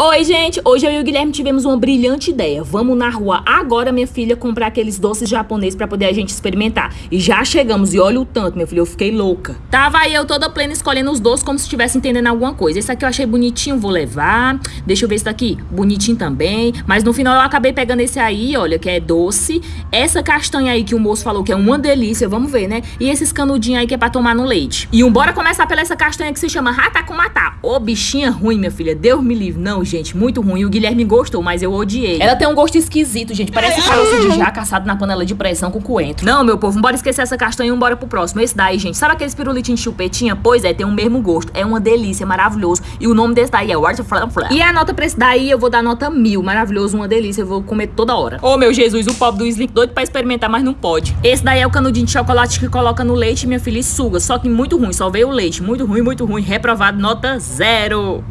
Oi, gente! Hoje eu e o Guilherme tivemos uma brilhante ideia. Vamos na rua agora, minha filha, comprar aqueles doces japoneses pra poder a gente experimentar. E já chegamos, e olha o tanto, minha filha, eu fiquei louca. Tava aí eu toda plena escolhendo os doces como se estivesse entendendo alguma coisa. Esse aqui eu achei bonitinho, vou levar. Deixa eu ver esse daqui, bonitinho também. Mas no final eu acabei pegando esse aí, olha, que é doce. Essa castanha aí que o moço falou que é uma delícia, vamos ver, né? E esses canudinhos aí que é pra tomar no leite. E um bora começar pela essa castanha que se chama Ratakumatá. Ô, bichinha ruim, minha filha, Deus me livre. Não, gente, muito ruim. O Guilherme gostou, mas eu odiei. Ela tem um gosto esquisito, gente. Parece caroço de jaca assado na panela de pressão com coentro. Não, meu povo, bora esquecer essa castanha e bora pro próximo. Esse daí, gente, sabe aqueles pirulitinhos de chupetinha? Pois é, tem o mesmo gosto. É uma delícia, maravilhoso. E o nome desse daí é Waterflower. E a nota pra esse daí, eu vou dar nota mil. Maravilhoso, uma delícia. Eu vou comer toda hora. Ô, oh, meu Jesus, o pobre do Slick doido pra experimentar, mas não pode. Esse daí é o canudinho de chocolate que coloca no leite, minha filha, e suga. Só que muito ruim, só veio o leite. Muito ruim, muito ruim. Reprovado, nota zero.